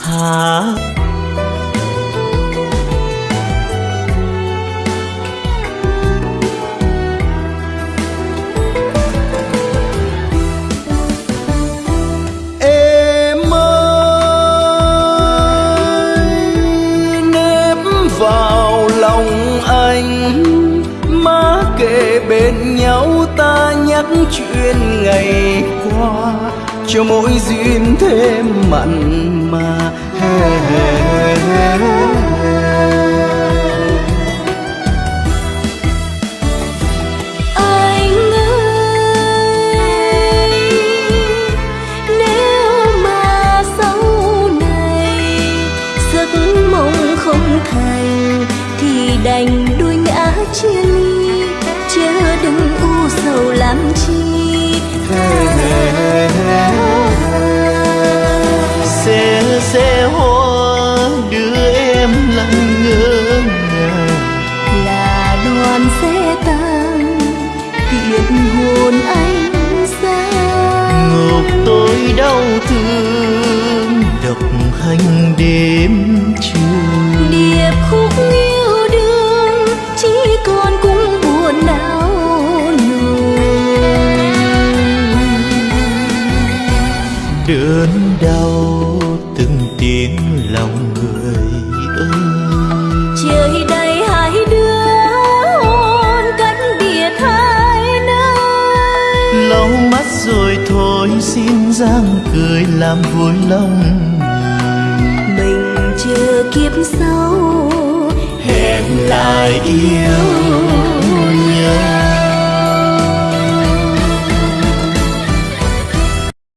hả? Em ơi, nếp vào lòng anh, má kề bên nhau ta nhắc chuyện ngày qua cho mỗi duyên thêm mặn mà. Anh ơi, nếu mà sau này giấc mộng không thành thì đành đôi ngã chia ly. Xe hoa đưa em lặng ngỡ ngàng. Là đoàn xe tăng tiễn hồn anh ra ngục tôi đau thương đớn đau từng tiếng lòng người ơi. Trời đầy hai đứa hôn cách biệt hai nơi. Lau mắt rồi thôi xin giang cười làm vui lòng mình chờ kiếp sau hẹn lại yêu